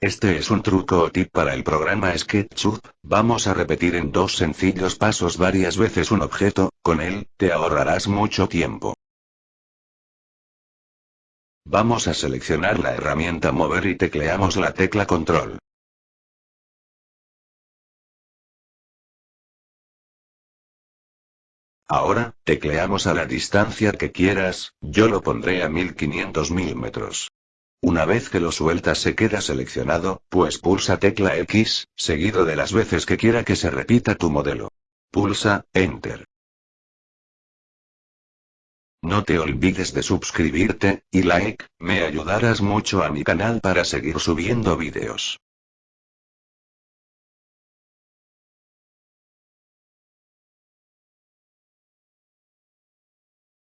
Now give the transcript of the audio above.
Este es un truco o tip para el programa SketchUp, vamos a repetir en dos sencillos pasos varias veces un objeto, con él, te ahorrarás mucho tiempo. Vamos a seleccionar la herramienta mover y tecleamos la tecla control. Ahora, tecleamos a la distancia que quieras, yo lo pondré a 1500 milímetros. Una vez que lo sueltas se queda seleccionado, pues pulsa tecla X, seguido de las veces que quiera que se repita tu modelo. Pulsa, Enter. No te olvides de suscribirte, y like, me ayudarás mucho a mi canal para seguir subiendo vídeos.